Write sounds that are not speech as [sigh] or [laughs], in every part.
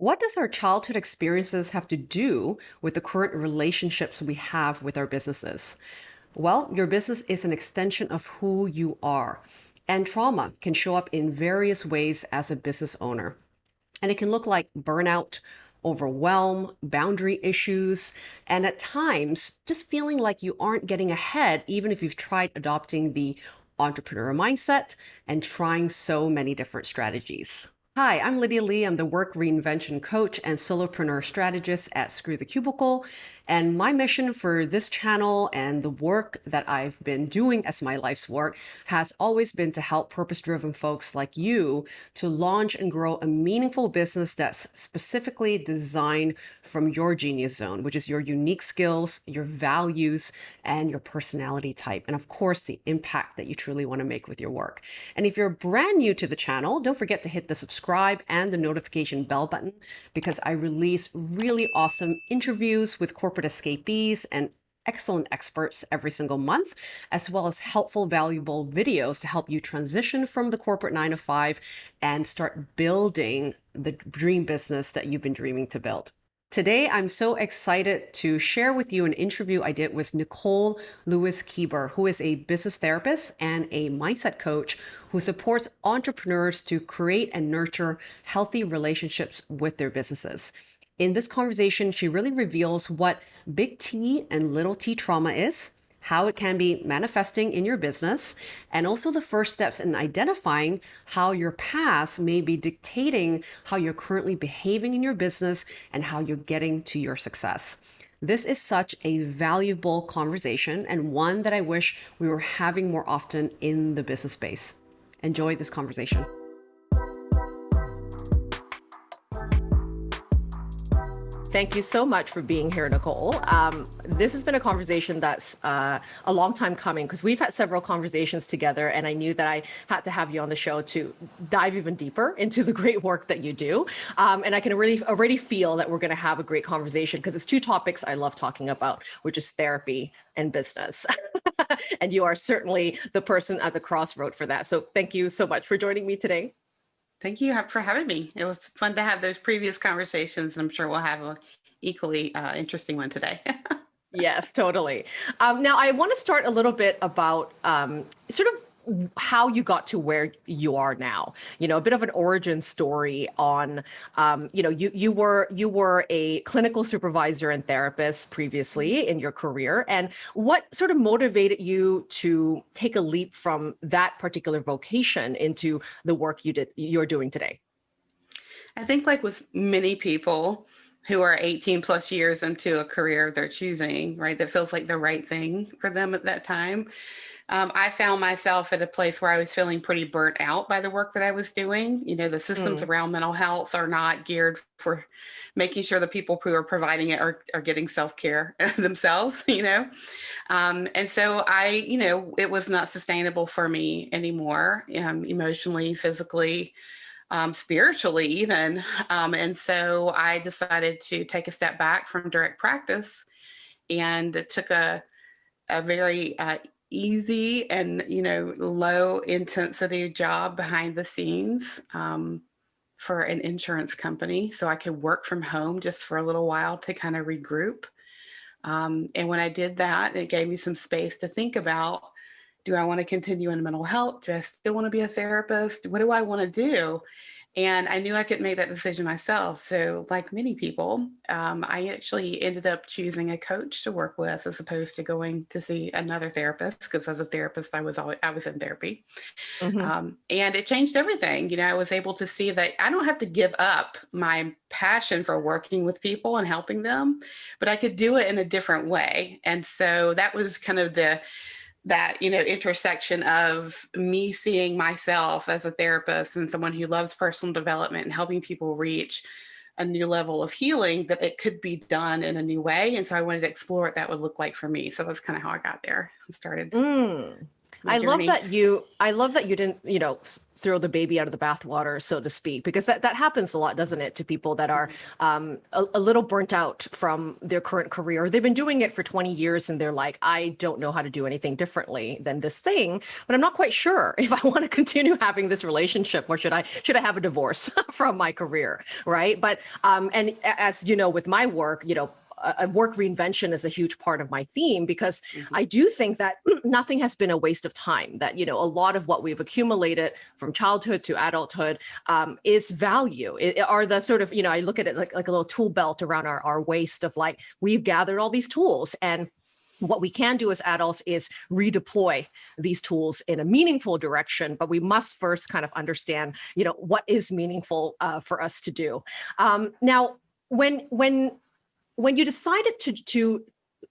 What does our childhood experiences have to do with the current relationships we have with our businesses? Well, your business is an extension of who you are, and trauma can show up in various ways as a business owner. And it can look like burnout, overwhelm, boundary issues, and at times just feeling like you aren't getting ahead, even if you've tried adopting the entrepreneur mindset and trying so many different strategies. Hi, I'm Lydia Lee. I'm the work reinvention coach and solopreneur strategist at Screw the Cubicle. And my mission for this channel and the work that I've been doing as my life's work has always been to help purpose driven folks like you to launch and grow a meaningful business that's specifically designed from your genius zone, which is your unique skills, your values, and your personality type. And of course, the impact that you truly want to make with your work. And if you're brand new to the channel, don't forget to hit the subscribe subscribe and the notification bell button because I release really awesome interviews with corporate escapees and excellent experts every single month, as well as helpful, valuable videos to help you transition from the corporate nine to five and start building the dream business that you've been dreaming to build. Today, I'm so excited to share with you an interview I did with Nicole Lewis Keeber, who is a business therapist and a mindset coach who supports entrepreneurs to create and nurture healthy relationships with their businesses. In this conversation, she really reveals what big T and little t trauma is, how it can be manifesting in your business, and also the first steps in identifying how your past may be dictating how you're currently behaving in your business and how you're getting to your success. This is such a valuable conversation and one that I wish we were having more often in the business space. Enjoy this conversation. Thank you so much for being here, Nicole. Um, this has been a conversation that's uh, a long time coming because we've had several conversations together, and I knew that I had to have you on the show to dive even deeper into the great work that you do. Um, and I can really already feel that we're going to have a great conversation because it's two topics I love talking about, which is therapy and business. [laughs] and you are certainly the person at the crossroad for that. So thank you so much for joining me today. Thank you for having me. It was fun to have those previous conversations. And I'm sure we'll have an equally uh, interesting one today. [laughs] yes, totally. Um, now, I want to start a little bit about um, sort of how you got to where you are now. You know a bit of an origin story on um, you know you you were you were a clinical supervisor and therapist previously in your career. And what sort of motivated you to take a leap from that particular vocation into the work you did you're doing today? I think like with many people who are 18 plus years into a career they're choosing right that feels like the right thing for them at that time um, I found myself at a place where I was feeling pretty burnt out by the work that I was doing. You know, the systems mm. around mental health are not geared for making sure the people who are providing it are, are getting self-care [laughs] themselves, you know? Um, and so I, you know, it was not sustainable for me anymore, um, emotionally, physically, um, spiritually even. Um, and so I decided to take a step back from direct practice and took a, a very uh, easy and you know low intensity job behind the scenes um, for an insurance company so I could work from home just for a little while to kind of regroup. Um, and when I did that, it gave me some space to think about, do I want to continue in mental health? Do I still want to be a therapist? What do I want to do? And I knew I could make that decision myself. So like many people, um, I actually ended up choosing a coach to work with as opposed to going to see another therapist because as a therapist, I was always, I was in therapy. Mm -hmm. um, and it changed everything. You know, I was able to see that I don't have to give up my passion for working with people and helping them, but I could do it in a different way. And so that was kind of the, that you know intersection of me seeing myself as a therapist and someone who loves personal development and helping people reach a new level of healing that it could be done in a new way. And so i wanted to explore what that would look like for me. So that's kind of how i got there and started. Mm. I love that you I love that you didn't, you know, throw the baby out of the bathwater, so to speak, because that, that happens a lot, doesn't it, to people that are um, a, a little burnt out from their current career. They've been doing it for 20 years and they're like, I don't know how to do anything differently than this thing, but I'm not quite sure [laughs] if I want to continue having this relationship or should I should I have a divorce [laughs] from my career, right? But um, and as you know, with my work, you know, a work reinvention is a huge part of my theme because Mhm. I do think that [clears throat] nothing has been a waste of time. That you know, a lot of what we've accumulated from childhood to adulthood um, is value. It, are the sort of you know, I look at it like like a little tool belt around our our waist of like we've gathered all these tools and what we can do as adults is redeploy these tools in a meaningful direction but we must first kind of understand you know what is meaningful uh, for us to do um, now when when when you decided to to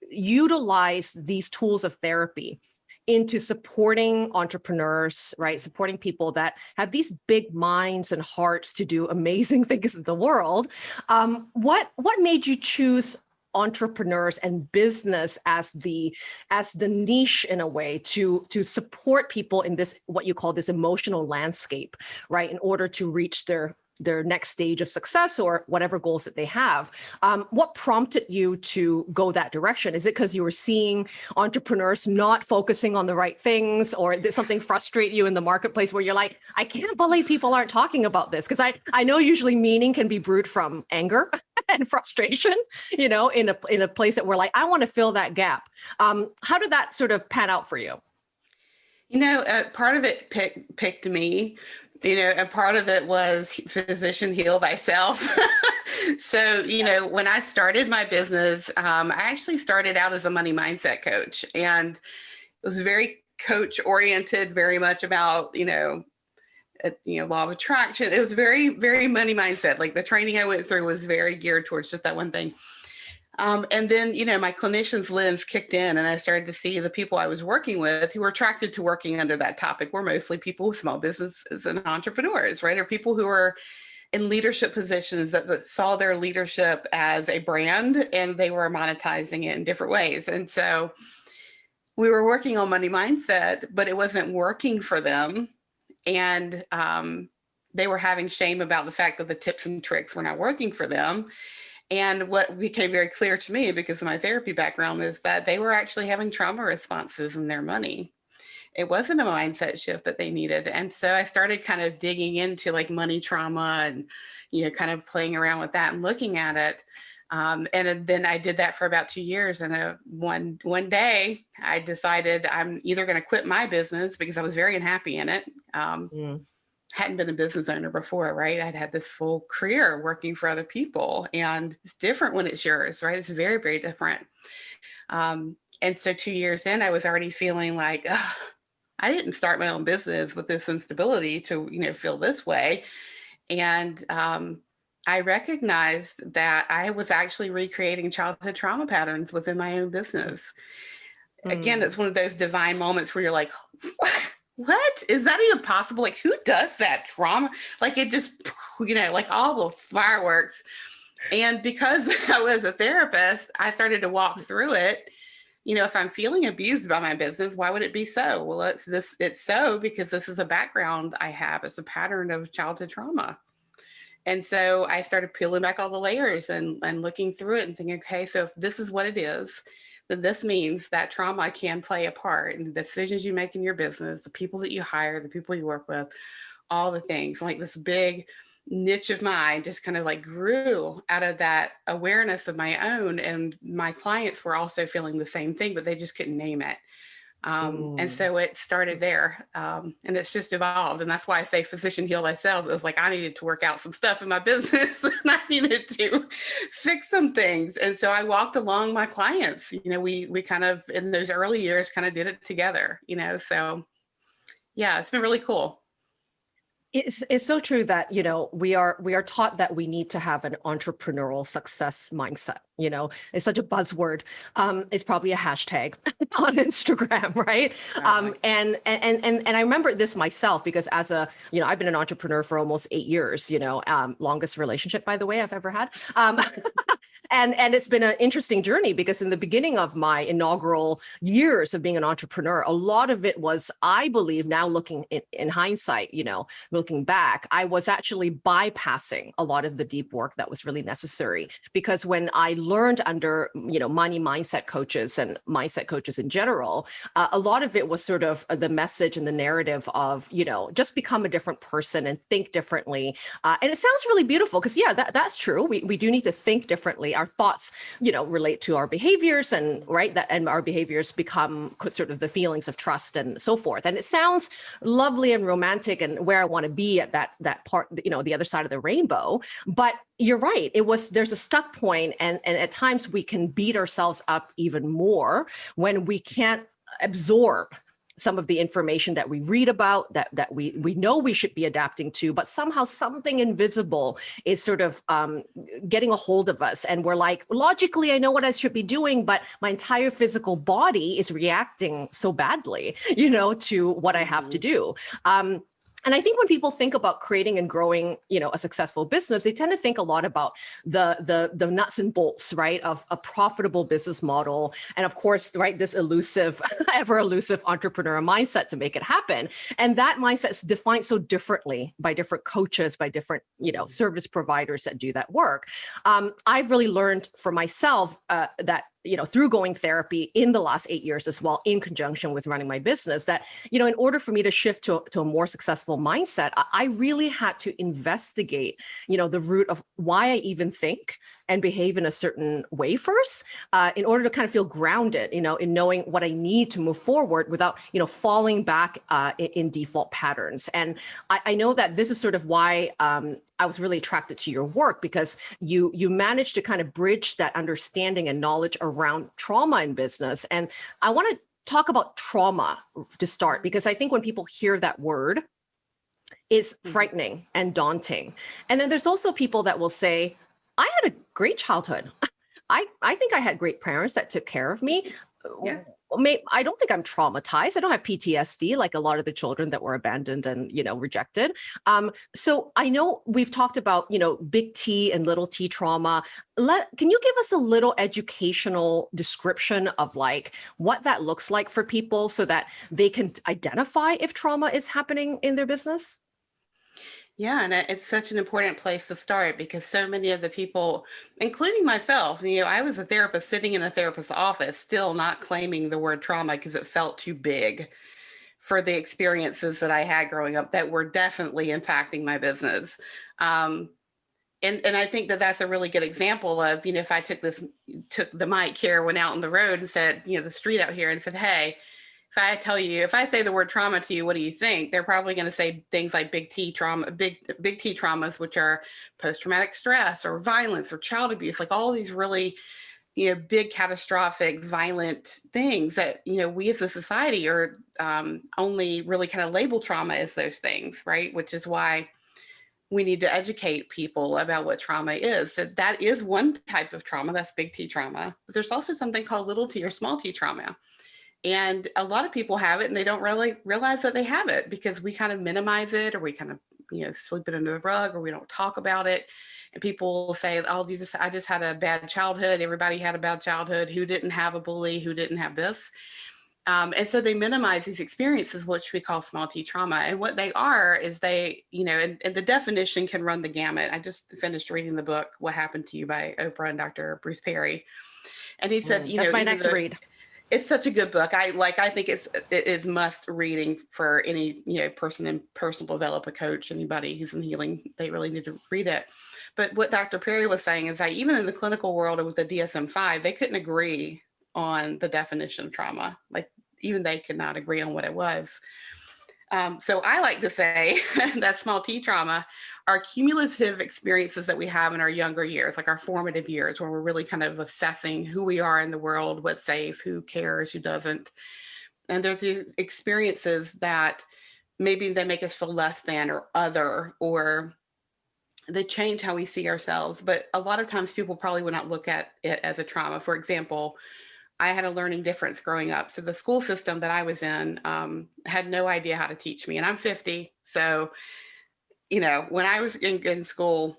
utilize these tools of therapy into supporting entrepreneurs right supporting people that have these big minds and hearts to do amazing [laughs] things in the world um, what what made you choose entrepreneurs and business as the as the niche in a way to to support people in this what you call this emotional landscape right in order to reach their their next stage of success or whatever goals that they have. Um, what prompted you to go that direction? Is it because you were seeing entrepreneurs not focusing on the right things or did something frustrate you in the marketplace where you're like i can't believe people aren't talking about this because i i know usually meaning can be brewed from anger [laughs] and frustration you know in a in a place that we're like i want to fill that gap. Um how did that sort of pan out for you? You know, uh, part of it pick, picked me, you know, and part of it was physician heal thyself. [laughs] so, you know, when I started my business, um, I actually started out as a money mindset coach and it was very coach oriented, very much about, you know, uh, you know, law of attraction. It was very, very money mindset. Like the training I went through was very geared towards just that one thing. Um, and then, you know, my clinician's lens kicked in and I started to see the people I was working with who were attracted to working under that topic were mostly people with small businesses and entrepreneurs, right? Or people who are in leadership positions that, that saw their leadership as a brand and they were monetizing it in different ways. And so we were working on money mindset, but it wasn't working for them. And um, they were having shame about the fact that the tips and tricks were not working for them. And what became very clear to me because of my therapy background is that they were actually having trauma responses in their money. It wasn't a mindset shift that they needed. And so I started kind of digging into like money trauma and, you know, kind of playing around with that and looking at it. Um, and then I did that for about two years. And uh, one one day I decided I'm either going to quit my business because I was very unhappy in it. Um, Mm, hadn't been a business owner before, right? I'd had this full career working for other people, and it's different when it's yours, right? It's very, very different. Um, and so, two years in, I was already feeling like, I didn't start my own business with this instability to, you know, feel this way. And um, I recognized that I was actually recreating childhood trauma patterns within my own business. Again, mm. it's one of those divine moments where you're like, what is that even possible? Like, who does that trauma? Like, it just, [laughs] you know, like all the fireworks. And because [laughs] I was a therapist, I started to walk through it. You know, if I'm feeling abused by my business, why would it be so? Well, it's this, it's so because this is a background I have. It's a pattern of childhood trauma. And so I started peeling back all the layers and, and looking through it and thinking, okay, so if this is what it is, then this means that trauma can play a part in the decisions you make in your business, the people that you hire, the people you work with, all the things. Like this big niche of mine just kind of like grew out of that awareness of my own. And my clients were also feeling the same thing, but they just couldn't name it. Um, and Mm. so it started there um, and it's just evolved. And that's why I say physician heal thyself. It was like I needed to work out some stuff in my [laughs] business and I needed to fix some things. And so I walked along my clients. You know, we we kind of in those early years kind of did it together, you know. So yeah, it's been really cool. It's, it's so true that you know we are we are taught that we need to have an entrepreneurial success mindset you know it's such a buzzword um it's probably a hashtag [laughs] on instagram right? Um and and and and i remember this myself because as a you know i've been an entrepreneur for almost eight years you know um longest relationship by the way i've ever had. Um [laughs] and and it's been an interesting journey because in the beginning of my inaugural years of being an entrepreneur a lot of it was i believe now looking in, in hindsight you know looking back i was actually bypassing a lot of the deep work that was really necessary because when i learned under you know money mindset coaches and mindset coaches in general uh, a lot of it was sort of the message and the narrative of you know just become a different person and think differently uh, and it sounds really beautiful because yeah that, that's true we, we do need to think differently our thoughts, you know, relate to our behaviors and right that and our behaviors become sort of the feelings of trust and so forth. And it sounds lovely and romantic and where I want to be at that that part, you know, the other side of the rainbow. But you're right. It was there's a stuck point and and at times we can beat ourselves up even more when we can't absorb some of the information that we read about that that we we know we should be adapting to but somehow something invisible is sort of um, getting a hold of us and we're like logically i know what i should be doing but my entire physical body is reacting so badly you know to what i have to mm-hmm. do um, and I think when people think about creating and growing, you know, a successful business, they tend to think a lot about the the the nuts and bolts, right, of a profitable business model, and of course, right, this elusive, [laughs] ever elusive entrepreneur mindset to make it happen. And that mindset is defined so differently by different coaches, by different, you know, service providers that do that work. Um, I've really learned for myself uh, that you know, through going therapy in the last eight years as well, in conjunction with running my business, that, you know, in order for me to shift to, to a more successful mindset, I really had to investigate, you know, the root of why I even think, and behave in a certain way first uh, in order to kind of feel grounded, you know, in knowing what I need to move forward without, you know, falling back uh, in, in, default patterns. And I, I, know that this is sort of why um, I was really attracted to your work because you you managed to kind of bridge that understanding and knowledge around trauma in business. And I want to talk about trauma to start because I think when people hear that word, is mm-hmm. frightening and daunting. And then there's also people that will say, I had a great childhood. [laughs] I, I think I had great parents that took care of me. Yeah. May, I don't think I'm traumatized. I don't have PTSD like a lot of the children that were abandoned and you know rejected. Um, so I know we've talked about you know big T and little T trauma. Let can you give us a little educational description of like what that looks like for people so that they can identify if trauma is happening in their business? Yeah, and it's such an important place to start because so many of the people, including myself, you know, I was a therapist sitting in a therapist's office, still not claiming the word trauma because it felt too big for the experiences that I had growing up that were definitely impacting my business. Um, and, and I think that that's a really good example of, you know, if I took this, took the mic here, went out on the road and said, you know, the street out here and said, hey, if I tell you, if I say the word trauma to you, what do you think? They're probably going to say things like big T trauma, big, big T traumas, which are post-traumatic stress or violence or child abuse, like all these really, you know, big catastrophic violent things that, you know, we as a society are um, only really kind of label trauma as those things, right? Which is why we need to educate people about what trauma is. So that is one type of trauma, that's big T trauma. But there's also something called little t or small t trauma. And a lot of people have it and they don't really realize that they have it because we kind of minimize it or we kind of, you know, sweep it under the rug or we don't talk about it. And people say, oh, you just, I just had a bad childhood. Everybody had a bad childhood. Who didn't have a bully? Who didn't have this? Um, and so they minimize these experiences, which we call small t trauma. And what they are is they, you know, and, and, the definition can run the gamut. I just finished reading the book, What Happened to You by Oprah and Dr. Bruce Perry. And he said, mm, you know, that's my next read it's such a good book. I like, I think it's, it is must reading for any, you know, person in personal development coach, anybody who's in healing, they really need to read it. But what Dr. Perry was saying is that even in the clinical world with the DSM-5, they couldn't agree on the definition of trauma. Like even they could not agree on what it was. Um, so I like to say [laughs] that small t trauma are cumulative experiences that we have in our younger years, like our formative years, where we're really kind of assessing who we are in the world, what's safe, who cares, who doesn't. And there's these experiences that maybe they make us feel less than or other, or they change how we see ourselves. But a lot of times people probably would not look at it as a trauma. For example, I had a learning difference growing up. So the school system that I was in um, had no idea how to teach me and I'm 50. So, you know, when I was in, in school,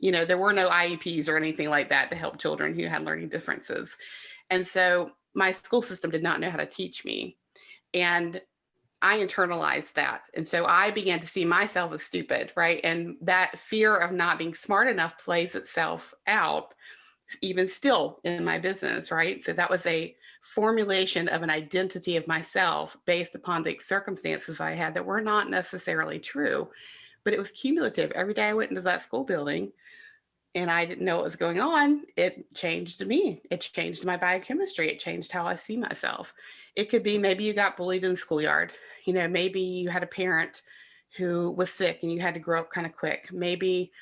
You know, there were no IEPs or anything like that to help children who had learning differences. And so my school system did not know how to teach me. And I internalized that. And so I began to see myself as stupid, right? And that fear of not being smart enough plays itself out even still in my business, right? So that was a formulation of an identity of myself based upon the circumstances I had that were not necessarily true, but it was cumulative. Every day I went into that school building and I didn't know what was going on, it changed me. It changed my biochemistry. It changed how I see myself. It could be maybe you got bullied in the schoolyard. You know, maybe you had a parent who was sick and you had to grow up kind of quick. Maybe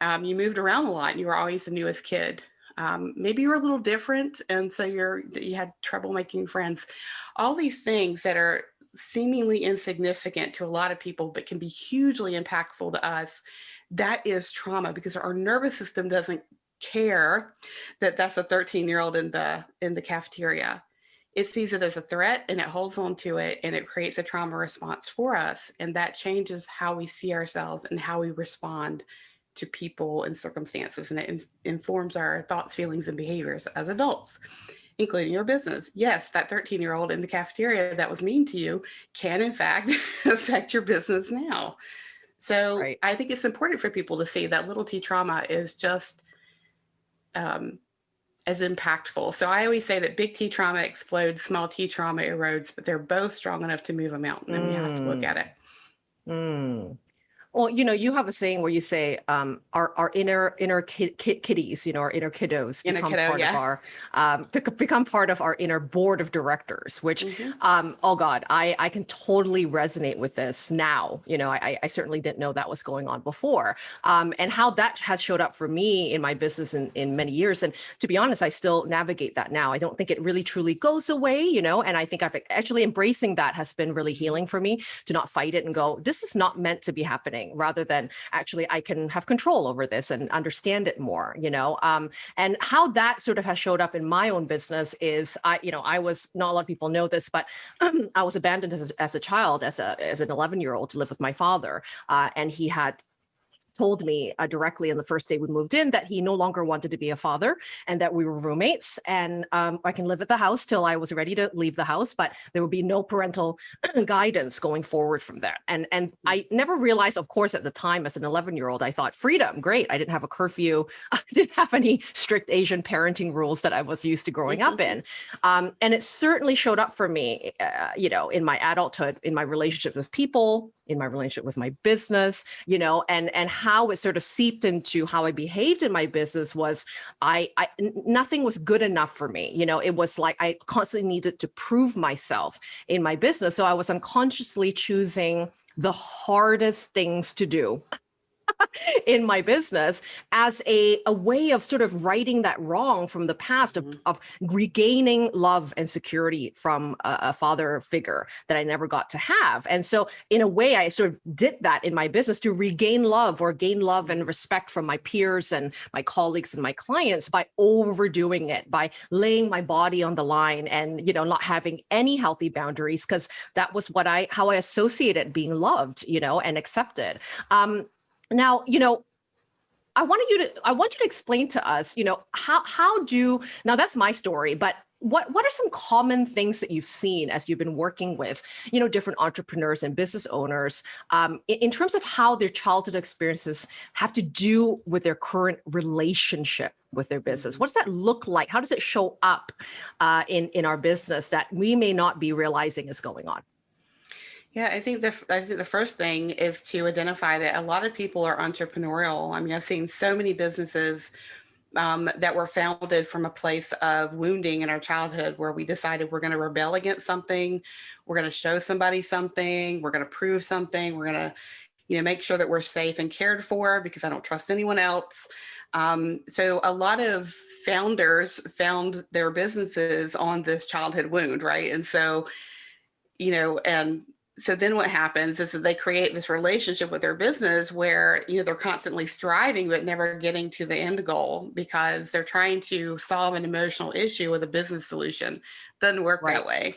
um, you moved around a lot and you were always the newest kid. Um, maybe you're a little different and so you're you had trouble making friends. All these things that are seemingly insignificant to a lot of people but can be hugely impactful to us. That is trauma because our nervous system doesn't care that that's a 13 year old in the in the cafeteria. It sees it as a threat and it holds on to it and it creates a trauma response for us. And that changes how we see ourselves and how we respond to people and circumstances and it in informs our thoughts, feelings, and behaviors as adults, including your business. Yes, that 13 year old in the cafeteria that was mean to you can in fact [laughs] affect your business now. So right. I think it's important for people to see that little t trauma is just um, as impactful. So I always say that big T trauma explodes, small T trauma erodes, but they're both strong enough to move a mountain and mm. we have to look mm. at it. Mm. Well, you know, you have a saying where you say um, our our inner inner kid, kid, kiddies, you know, our inner kiddos inner become kiddo, part yeah. of our um, become part of our inner board of directors. Which, mm -hmm. um, oh God, I I can totally resonate with this now. You know, I I certainly didn't know that was going on before, um, and how that has showed up for me in my business in in many years. And to be honest, I still navigate that now. I don't think it really truly goes away. You know, and I think I've actually embracing that has been really healing for me to not fight it and go, this is not meant to be happening rather than actually I can have control over this and understand it more, you know, um, and how that sort of has showed up in my own business is I, you know, I was not a lot of people know this, but [clears throat] I was abandoned as a, as a child, as a, as an 11 year old to live with my father. Uh, and he had told me uh, directly on the first day we moved in that he no longer wanted to be a father and that we were roommates and um, I can live at the house till I was ready to leave the house, but there would be no parental [clears throat] guidance going forward from that. And, and I never realized, of course, at the time as an 11 year old, I thought freedom, great. I didn't have a curfew. [laughs] I didn't have any strict Asian parenting rules that I was used to growing up in. Um, and it certainly showed up for me, uh, you know, in my adulthood, in my relationship with people, in my relationship with my business, you know, and and how it sort of seeped into how I behaved in my business was I, I nothing was good enough for me. You know, it was like I constantly needed to prove myself in my business. So I was unconsciously choosing the hardest things to do in my business as a, a way of sort of righting that wrong from the past of, mm -hmm. of regaining love and security from a, a, father figure that I never got to have. And so in a way, I sort of did that in my business to regain love or gain love and respect from my peers and my colleagues and my clients by overdoing it, by laying my body on the line and, you know, not having any healthy boundaries because that was what I, how I associated being loved, you know, and accepted. Um, now, you know, I wanted you to, I want you to explain to us, you know, how, how do, now that's my story, but what, what are some common things that you've seen as you've been working with, you know, different entrepreneurs and business owners um, in, in terms of how their childhood experiences have to do with their current relationship with their business? Mm-hmm. What does that look like? How does it show up uh, in, in our business that we may not be realizing is going on? Yeah, I think the I think the first thing is to identify that a lot of people are entrepreneurial. I mean, I've seen so many businesses um, that were founded from a place of wounding in our childhood where we decided we're going to rebel against something, we're going to show somebody something, we're going to prove something, we're going to, you know, make sure that we're safe and cared for because I don't trust anyone else. Um, so a lot of founders found their businesses on this childhood wound, right? And so, you know, and so then what happens is that they create this relationship with their business where you know they're constantly striving but never getting to the end goal because they're trying to solve an emotional issue with a business solution doesn't work right. that way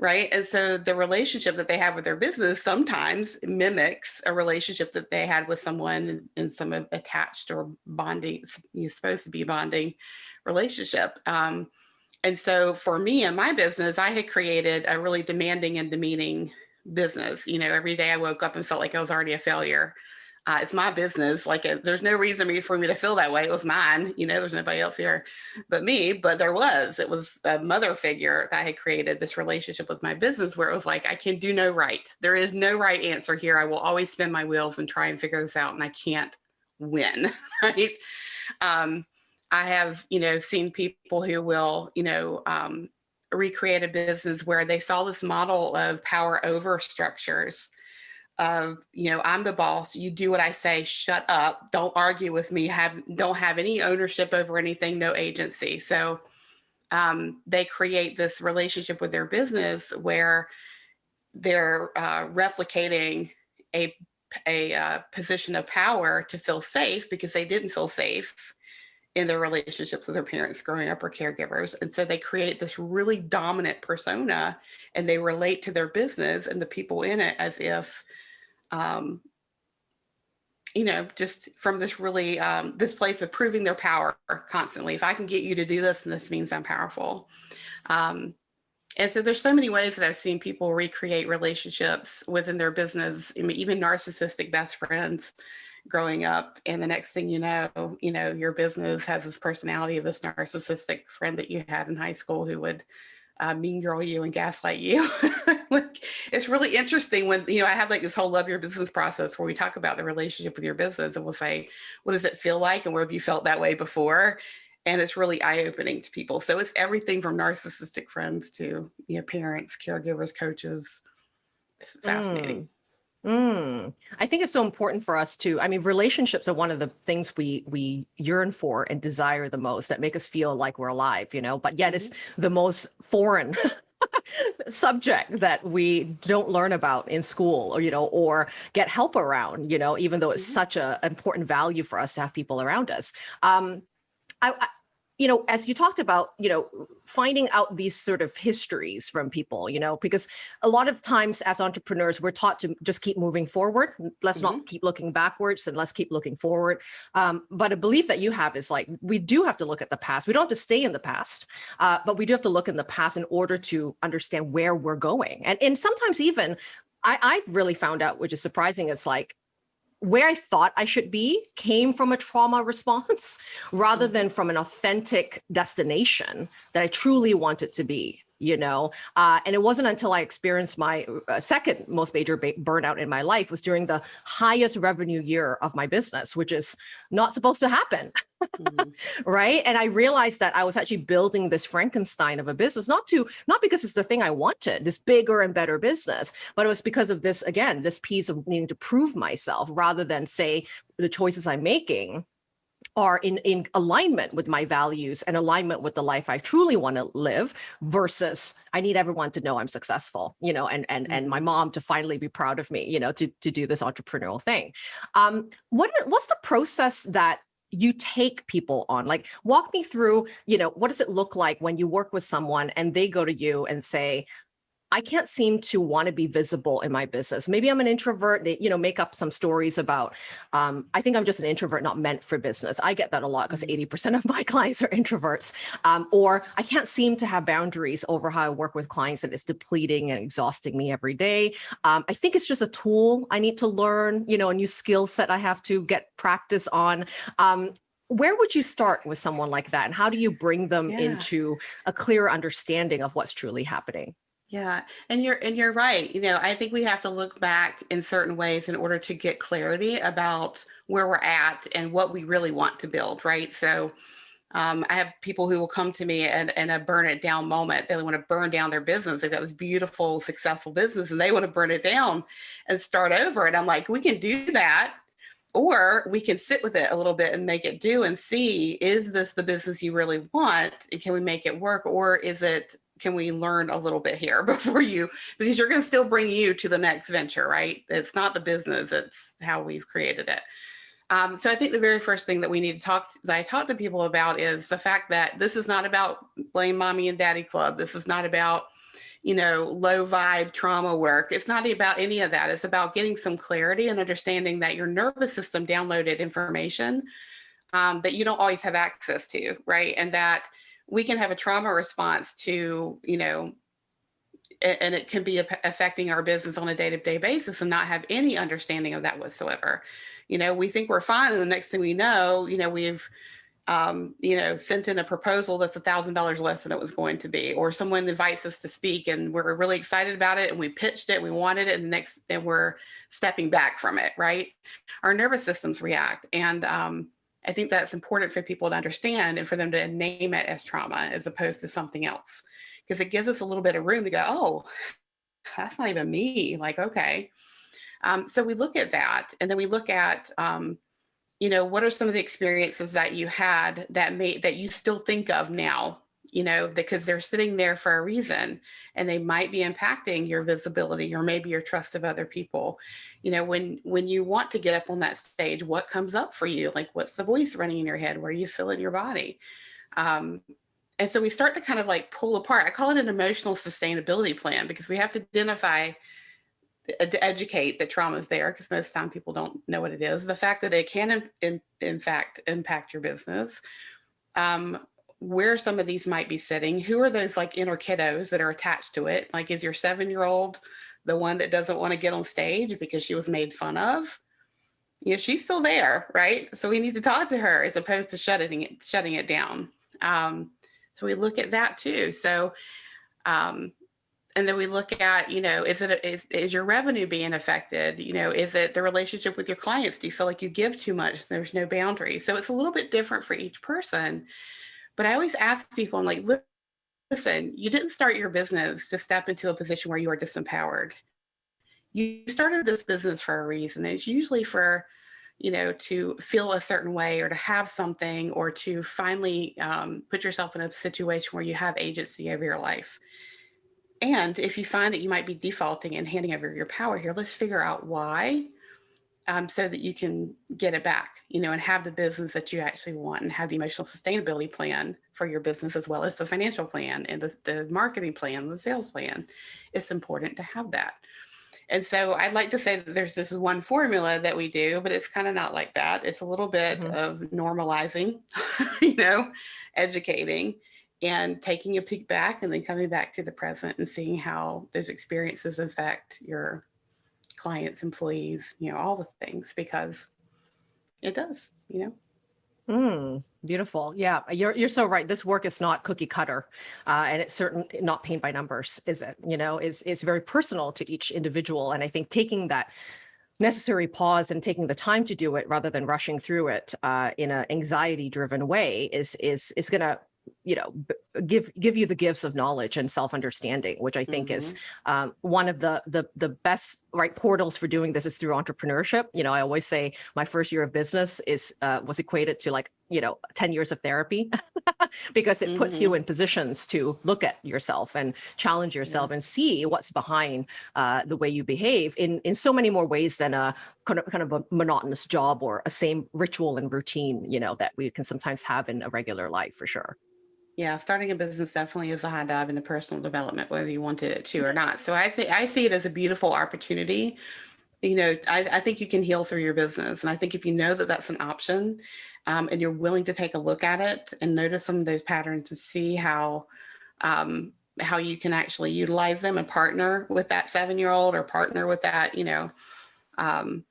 right? And so the relationship that they have with their business sometimes mimics a relationship that they had with someone in, some attached or bonding, you're supposed to be bonding relationship. Um, and so for me and my business, I had created a really demanding and demeaning business. You know, every day I woke up and felt like I was already a failure. Uh, it's my business. Like uh, there's no reason for me to feel that way. It was mine. You know, there's nobody else here but me. But there was. It was a mother figure that had created this relationship with my business where it was like I can do no right. There is no right answer here. I will always spin my wheels and try and figure this out, and I can't win. [laughs] Right. Um, I have, you know, seen people who will, you know, um, recreate a business where they saw this model of power over structures of, you know, I'm the boss, you do what I say, shut up, don't argue with me, have don't have any ownership over anything, no agency. So um, they create this relationship with their business where they're uh, replicating a, a uh, position of power to feel safe because they didn't feel safe in their relationships with their parents growing up or caregivers. And so they create this really dominant persona and they relate to their business and the people in it as if, um, you know, just from this really, um, this place of proving their power constantly. If I can get you to do this, and this means I'm powerful. Um, and so there's so many ways that I've seen people recreate relationships within their business, even narcissistic best friends growing up and the next thing you know you know your business has this personality of this narcissistic friend that you had in high school who would uh, mean girl you and gaslight you. [laughs] Like it's really interesting when you know i have like this whole love your business process where we talk about the relationship with your business and we'll say what does it feel like and where have you felt that way before? And it's really eye-opening to people. So it's everything from narcissistic friends to you know parents caregivers coaches. It's fascinating. Mm. Mm. I think it's so important for us to, I mean, relationships are one of the things we we yearn for and desire the most that make us feel like we're alive, you know, but yet it's Mm-hmm. the most foreign [laughs] subject that we don't learn about in school or, you know, or get help around, you know, even though it's Mhm. such a important value for us to have people around us. Um, I, I you know, as you talked about, you know, finding out these sort of histories from people, you know, because a lot of times as entrepreneurs, we're taught to just keep moving forward. Let's not keep looking backwards and let's keep looking forward. Um, but a belief that you have is like, we do have to look at the past. We don't have to stay in the past, uh, but we do have to look in the past in order to understand where we're going. And, and sometimes even I, I've really found out, which is surprising, is like where I thought I should be came from a trauma [laughs] response rather Mhm. than from an authentic destination that I truly wanted to be, you know? Uh, and it wasn't until I experienced my uh, second most major ba- burnout in my life was during the highest revenue year of my business, which is not supposed to happen Mhm. [laughs] right and i realized that i was actually building this frankenstein of a business not to not because it's the thing i wanted this bigger and better business but it was because of this again this piece of needing to prove myself rather than say the choices i'm making are in in alignment with my values and alignment with the life i truly want to live versus i need everyone to know i'm successful you know and and and my mom to finally be proud of me you know to to do this entrepreneurial thing. Um what what's the process that you take people on? Like walk me through you know what does it look like when you work with someone and they go to you and say I can't seem to want to be visible in my business. Maybe I'm an introvert. They, you know, make up some stories about. Um, I think I'm just an introvert, not meant for business. I get that a lot because 80% of my [laughs] clients are introverts. Um, or I can't seem to have boundaries over how I work with clients, and it's depleting and exhausting me every day. Um, I think it's just a tool I need to learn. You know, a new skill set I have to get practice on. Um, where would you start with someone like that, and how do you bring them Yeah. into a clear understanding of what's truly happening? Yeah, and you're and you're right. You know, I think we have to look back in certain ways in order to get clarity about where we're at and what we really want to build, right? So um, I have people who will come to me and in a burn it down moment. They want to burn down their business. They've got this beautiful, successful business and they want to burn it down and start over. And I'm like, we can do that. Or we can sit with it a little bit and make it do and see, is this the business you really want? And Can we make it work? Or is it can we learn a little bit here [laughs] before you because you're going to still bring you to the next venture right it's not the business it's how we've created it um, so i think the very first thing that we need to talk that i talk to people about is the fact that this is not about blame mommy and daddy club this is not about you know, low vibe trauma work. It's not about any of that. It's about getting some clarity and understanding that your nervous system downloaded information um, that you don't always have access to, right? And that we can have a trauma response to, you know, and it can be affecting our business on a day-to-day -day basis and not have any understanding of that whatsoever. You know, we think we're fine, and the next thing we know, you know, we've um, you know, sent in a proposal that's a thousand dollars less than it was going to be, or someone invites us to speak and we're really excited about it and we pitched it, we wanted it, and next and we're stepping back from it, right? Our nervous systems react. And um, I think that's important for people to understand and for them to name it as trauma as opposed to something else. Because it gives us a little bit of room to go, oh, that's not even me. Like, okay. Um, so we look at that and then we look at um, you know, what are some of the experiences that you had that made that you still think of now, you know, because they're sitting there for a reason and they might be impacting your visibility or maybe your trust of other people. You know, when when you want to get up on that stage, what comes up for you? Like what's the voice running in your head? Where you feel in your body? Um, and so we start to kind of like pull apart. I call it an emotional sustainability plan because we have to identify to educate that trauma is there because most time people don't know what it is. The fact that it can, in, in, fact, impact your business. Um, where some of these might be sitting, who are those like inner kiddos that are attached to it? Like is your seven-year-old the one that doesn't want to get on stage because she was made fun of? You know, she's still there, right? So we need to talk to her as opposed to shutting it, shutting it down. Um, so we look at that too. So um, and then we look at, you know, is it is, is your revenue being affected? You know, is it the relationship with your clients? Do you feel like you give too much? There's no boundary. So it's a little bit different for each person. But I always ask people, I'm like, listen, you didn't start your business to step into a position where you are disempowered. You started this business for a reason. It's usually for, you know, to feel a certain way or to have something or to finally um, put yourself in a situation where you have agency over your life. And if you find that you might be defaulting and handing over your power here, let's figure out why um, so that you can get it back, you know, and have the business that you actually want and have the emotional sustainability plan for your business as well as the financial plan and the, the marketing plan, the sales plan. It's important to have that. And so I'd like to say that there's this one formula that we do, but it's kind of not like that. It's a little bit mm -hmm. of normalizing, [laughs] you know, educating and taking a peek back and then coming back to the present and seeing how those experiences affect your clients, employees, you know, all the things because it does, you know. Mm, beautiful. Yeah, you're you're so right. This work is not cookie cutter, uh, and it's certain not paint by numbers, is it? You know, is is very personal to each individual, and I think taking that necessary pause and taking the time to do it rather than rushing through it uh, in an anxiety driven way is is is going to you know give give you the gifts of knowledge and self-understanding which i think mm -hmm. is mm-hmm. um, one of the the the best right portals for doing this is through entrepreneurship you know i always say my first year of business is uh, was equated to like you know 10 years of therapy [laughs] because it puts mm -hmm. you mm-hmm. in positions to look at yourself and challenge yourself yeah. and see what's behind uh, the way you behave in in so many more ways than a kind of kind of a monotonous job or a same ritual and routine you know that we can sometimes have in a regular life for sure yeah, starting a business definitely is a high dive into personal development, whether you wanted it to or not. So I see, I see it as a beautiful opportunity. You know, I, I think you can heal through your business. And I think if you know that that's an option um, and you're willing to take a look at it and notice some of those patterns and see how, um, how you can actually utilize them and partner with that seven-year-old or partner with that, you know, um,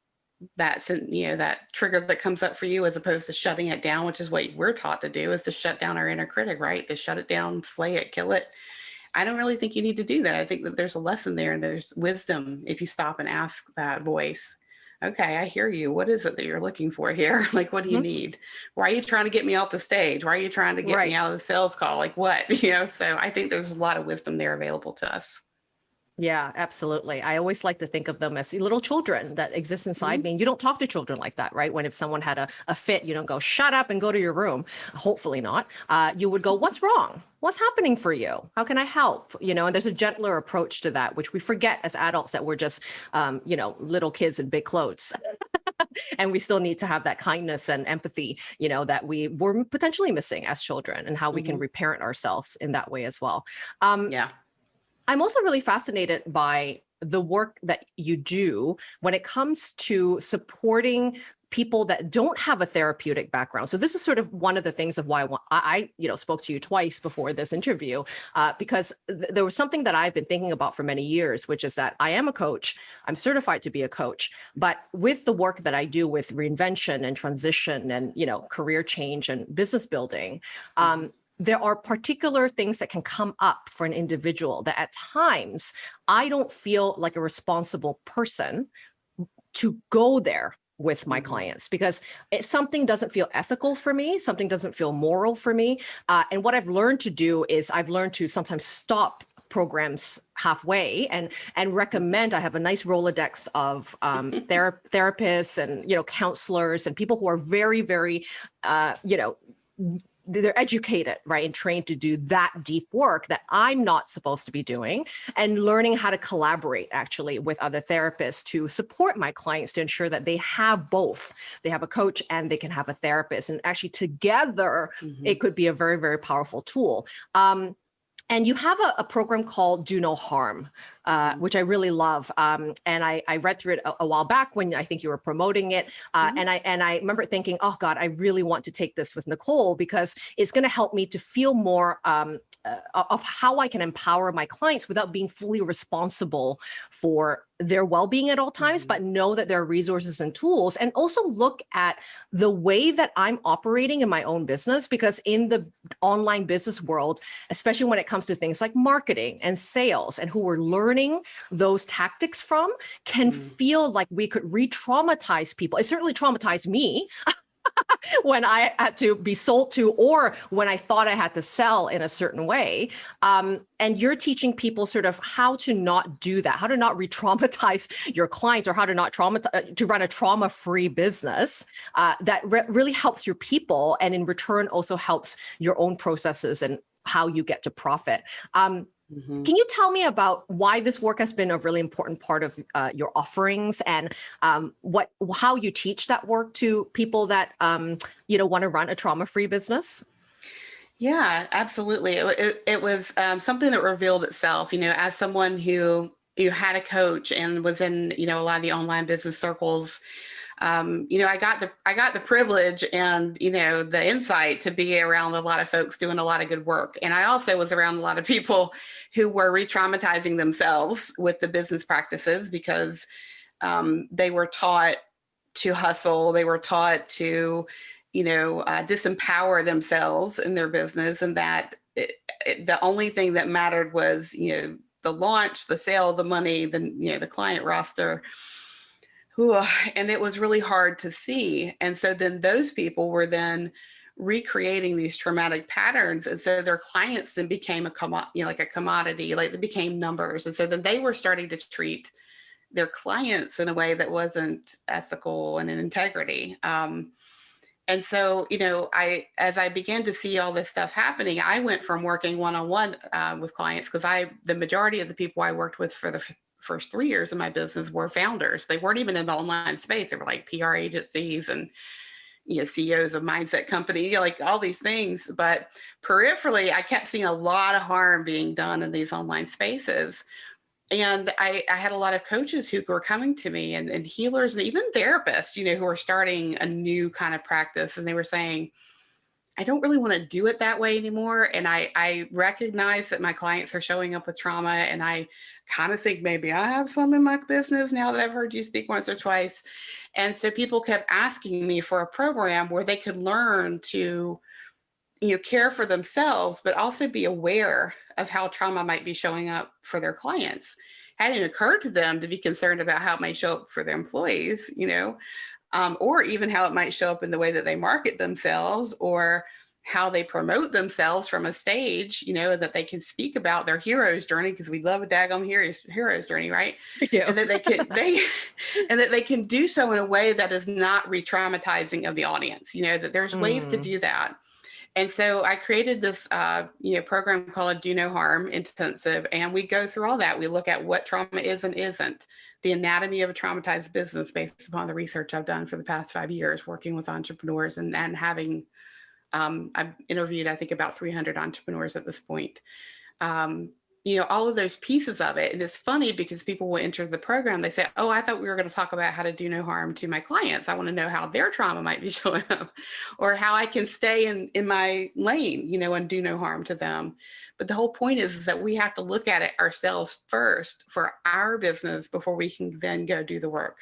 that you know that trigger that comes up for you as opposed to shutting it down which is what we're taught to do is to shut down our inner critic right? To shut it down slay it kill it. I don't really think you need to do that. I think that there's a lesson there and there's wisdom if you stop and ask that voice okay i hear you. What is it that you're looking for here? [laughs] Like what do you mm -hmm. need? Why are you trying to get me off the stage? Why are you trying to get right. me out of the sales call? Like what? [laughs] You know so i think there's a lot of wisdom there available to us yeah, absolutely. I always like to think of them as little children that exist inside mm -hmm. me. And you don't talk to children like that, right? When if someone had a, a fit, you don't go, shut up and go to your room. Hopefully not. Uh, you would go, what's wrong? What's happening for you? How can I help? You know, and there's a gentler approach to that, which we forget as adults that we're just, um, you know, little kids in big clothes. [laughs] and we still need to have that kindness and empathy, you know, that we were potentially missing as children and how we mm -hmm. can mm-hmm. reparent ourselves in that way as well. Um, yeah. I'm also really fascinated by the work that you do when it comes to supporting people that don't have a therapeutic background. So this is sort of one of the things of why I, you know, spoke to you twice before this interview, uh, because th there was something that I've been thinking about for many years, which is that I am a coach, I'm certified to be a coach, but with the work that I do with reinvention and transition and, you know, career change and business building, um, there are particular things that can come up for an individual that at times I don't feel like a responsible person to go there with my Mhm. clients because it, something doesn't feel ethical for me, something doesn't feel moral for me. Uh, and what I've learned to do is I've learned to sometimes stop programs halfway and and recommend i have a nice rolodex of um [laughs] thera- therapists and you know counselors and people who are very very uh you know they're educated, right, and trained to do that deep work that I'm not supposed to be doing, and learning how to collaborate actually with other therapists to support my clients to ensure that they have both. They have a coach and they can have a therapist, and actually together Mhm. it could be a very very powerful tool. Um, and you have a, a program called Do No Harm, uh, which I really love. Um, and I, I read through it a, a while back when I think you were promoting it. Uh, Mhm. And I and I remember thinking, oh God, I really want to take this with Nicole because it's going to help me to feel more um, uh, of how I can empower my clients without being fully responsible for their well-being at all times, Mhm. but know that there are resources and tools, and also look at the way that I'm operating in my own business because in the online business world, especially when it comes to things like marketing and sales and who we're learning those tactics from can Mm. feel like we could re-traumatize people. It certainly traumatized me [laughs] [laughs] when I had to be sold to or when I thought I had to sell in a certain way. Um, and you're teaching people sort of how to not do that, how to not re-traumatize [laughs] your clients or how to not traumatize, to run a trauma-free business uh, that re really helps your people and in return also helps your own processes and how you get to profit. Um, Mhm. can you tell me about why this work has been a really important part of uh, your offerings and um, what how you teach that work to people that um, you know want to run a trauma-free business? Yeah, absolutely. It, it, it was um, something that revealed itself, you know, as someone who you had a coach and was in, you know, a lot of the online business circles. Um, you know, I got the I got the privilege and you know the insight to be around a lot of folks doing a lot of good work, and I also was around a lot of people who were re-traumatizing themselves with the business practices because um, they were taught to hustle, they were taught to you know, uh, disempower themselves in their business, and that it, it, the only thing that mattered was, you know, the launch, the sale, the money, the you know, the client roster. And it was really hard to see. And so then those people were then recreating these traumatic patterns, and so their clients then became a you know, like a commodity, like they became numbers, and so then they were starting to treat their clients in a way that wasn't ethical and in integrity. Um, and so, you know, I as I began to see all this stuff happening, I went from working one-on-one uh, with clients because I the majority of the people I worked with for the first three years of my business were founders. They weren't even in the online space. They were like PR agencies and you know CEOs of mindset company, you know, like all these things. But peripherally, I kept seeing a lot of harm being done in these online spaces and I, I had a lot of coaches who were coming to me and, and healers and even therapists, you know, who are starting a new kind of practice. And they were saying, I don't really want to do it that way anymore. And I, I recognize that my clients are showing up with trauma. And I kind of think maybe I have some in my business now that I've heard you speak once or twice. And so people kept asking me for a program where they could learn to you know care for themselves but also be aware of how trauma might be showing up for their clients hadn't occurred to them to be concerned about how it might show up for their employees you know um, or even how it might show up in the way that they market themselves or how they promote themselves from a stage you know that they can speak about their hero's journey because we love a daggone hero's, hero's journey right I do. and that they can [laughs] they and that they can do so in a way that is not re-traumatizing of the audience you know that there's ways to Mm. do that and so I created this, uh, you know, program called Do No Harm Intensive, and we go through all that. We look at what trauma is and isn't, the anatomy of a traumatized business based upon the research I've done for the past five years, working with entrepreneurs and and having, um, I've interviewed I think about 300 entrepreneurs at this point. Um, you know, all of those pieces of it. And it's funny because people will enter the program, they say, Oh, I thought we were going to talk about how to do no harm to my clients. I want to know how their trauma might be [laughs] showing up or how I can stay in, in my lane, you know, and do no harm to them. But the whole point is, is that we have to look at it ourselves first for our business before we can then go do the work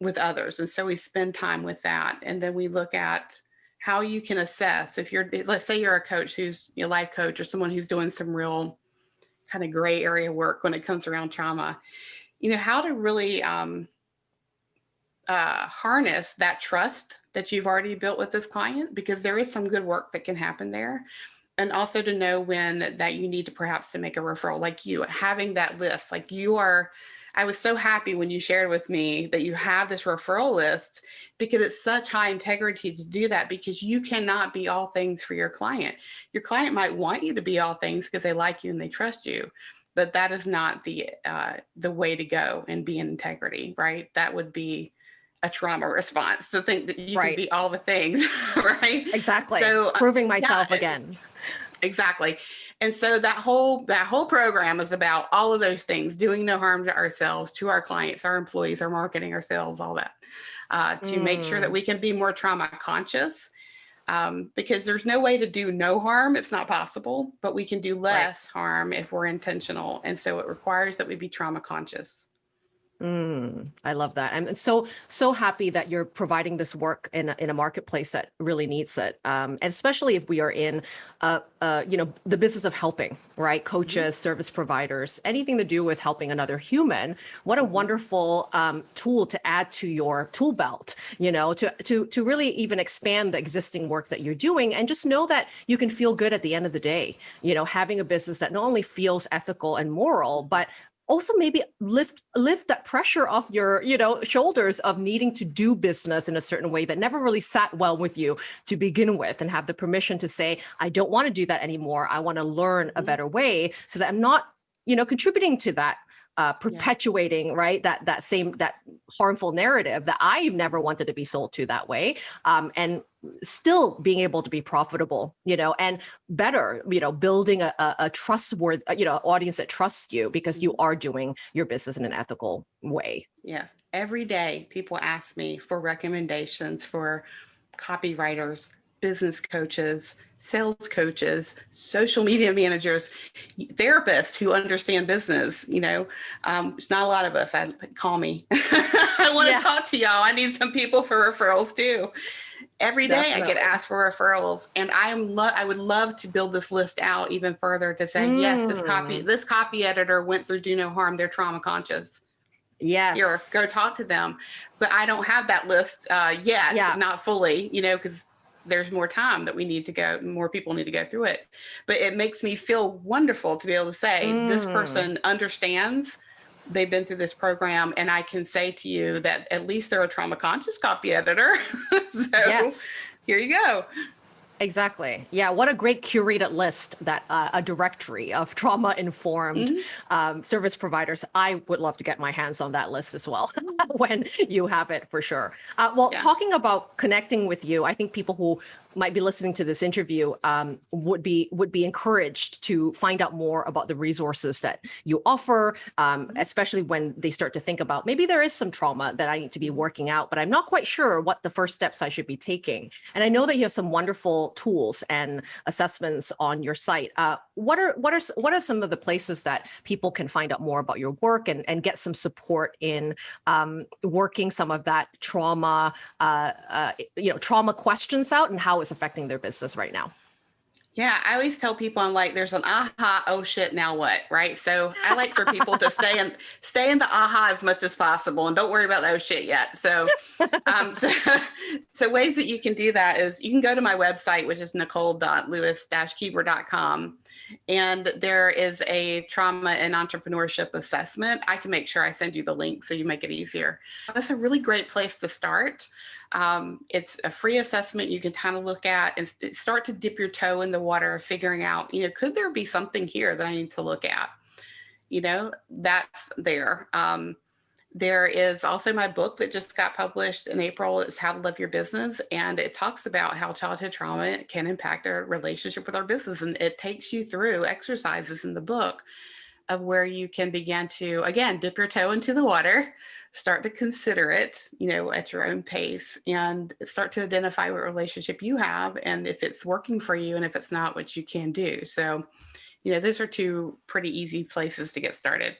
with others. And so we spend time with that. And then we look at how you can assess if you're, let's say you're a coach who's a life coach or someone who's doing some real kind of gray area work when it comes around trauma, you know, how to really um, uh, harness that trust that you've already built with this client, because there is some good work that can happen there. And also to know when that you need to perhaps to make a referral, like you having that list, like you are, I was so happy when you shared with me that you have this referral list because it's such high integrity to do that because you cannot be all things for your client. Your client might want you to be all things because they like you and they trust you, but that is not the uh, the way to go and be in integrity, right? That would be a trauma response to think that you Right. can be all the things, [laughs] right? Exactly. So, uh, Proving myself yeah, again. Exactly. And so that whole that whole program is about all of those things, doing no harm to ourselves, to our clients, our employees, our marketing, ourselves, all that, uh, to make sure that Mm. we can be more trauma conscious. Um, because there's no way to do no harm. It's not possible, but we can do less harm if we're intentional. And so it requires that we be trauma conscious. Mm, I love that. I'm so so happy that you're providing this work in a, in a marketplace that really needs it, um, and especially if we are in, uh, uh, you know, the business of helping, right? Coaches, service providers, anything to do with helping another human. What a wonderful um, tool to add to your tool belt. You know, to to to really even expand the existing work that you're doing, and just know that you can feel good at the end of the day. You know, having a business that not only feels ethical and moral, but also maybe lift lift that pressure off your you know shoulders of needing to do business in a certain way that never really sat well with you to begin with and have the permission to say i don't want to do that anymore. I want to learn a Mhm. better way so that i'm not you know contributing to that uh, perpetuating right that that same that harmful narrative that i never wanted to be sold to that way. Um, and still being able to be profitable you know and better you know building a, a, a trustworthy you know audience that trusts you because you are doing your business in an ethical way Yeah. Every day people ask me for recommendations for copywriters, business coaches, sales coaches, social media [laughs] managers, therapists who understand business. You know, um, there's not a lot of us. I call me. [laughs] I want to Yeah. talk to y'all. I need some people for referrals too. Every day I get asked for referrals, and I am lo- I would love to build this list out even further to say yes, this copy Mm. this copy editor went through Do No Harm. They're trauma conscious yes here go talk to them but i don't have that list uh yet Yeah. not fully you know because there's more time that we need to go more people need to go through it but it makes me feel wonderful to be able to say this Mm. person understands they've been through this program and i can say to you that at least they're a trauma conscious copy editor [laughs] so yes here you go Exactly. Yeah. What a great curated list that uh, a directory of [laughs] trauma informed Mhm. um, service providers. I would love to get my hands on that list as well [laughs] when you have it for sure. Uh, well, Yeah. talking about connecting with you, I think people who might be listening to this interview um, would be would be encouraged to find out more about the resources that you offer, um, Mhm. especially when they start to think about maybe there is some trauma that I need to be working out, but I'm not quite sure what the first steps I should be taking. And I know that you have some wonderful tools and assessments on your site. Uh, what are what are what are some of the places that people can find out more about your work and and get some support in um, working some of that trauma, uh, uh, you know, trauma questions out and how it's affecting their business right now? Yeah, I always tell people I'm like, there's an aha, oh shit, now what, right? So I [laughs] like for people to stay in stay in the aha as much as possible, and don't worry about the oh shit yet. So, um, [laughs] so, so ways that you can do that is you can go to my website, which is nicole.lewis-keeber.com, and there is a trauma and entrepreneurship assessment. I can make sure I send you the link so you make it easier. That's a really great place to start. Um, it's a free assessment you can kind of look at and start to dip your toe in the water of figuring out, you know, could there be something here that I need to look at? You know, that's there. Um, there is also my book that just got published in April. It's How to Love Your Business. And it talks about how childhood trauma can impact our relationship with our business. And it takes you through exercises in the book of where you can begin to, again, dip your toe into the water, start to consider it, you know, at your own pace and start to identify what relationship you have and if it's working for you and if it's not, what you can do. So, you know, those are two pretty easy places to get started.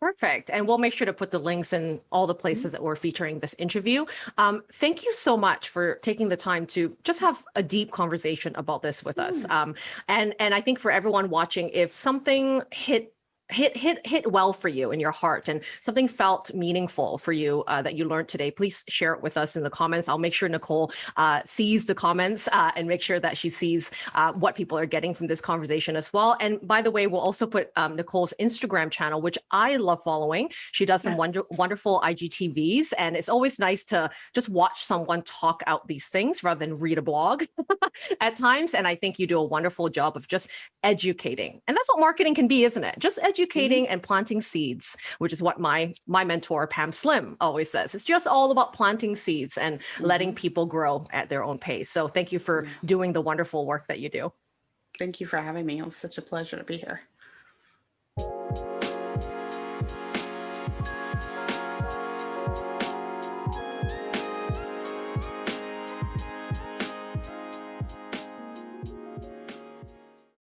Perfect. And we'll make sure to put the links in all the places that we're featuring this interview. Um, thank you so much for taking the time to just have a deep conversation about this with us. Um, and and I think for everyone watching, if something hit hit hit hit well for you in your heart and something felt meaningful for you uh, that you learned today please share it with us in the comments. I'll make sure nicole uh, sees the comments uh, and make sure that she sees uh, what people are getting from this conversation as well. And by the way we'll also put um, nicole's instagram channel which i love following. She does some Yes. wonder, wonderful igtvs and it's always nice to just watch someone talk out these things rather than read a blog [laughs] at times. And i think you do a wonderful job of just educating. And that's what marketing can be isn't it? Just educating educating mm -hmm. and planting seeds, which is what my, my mentor, Pam Slim, always says. It's just all about planting seeds and mm -hmm. letting mm-hmm. people grow at their own pace. So thank you for doing the wonderful work that you do. Thank you for having me. It was such a pleasure to be here.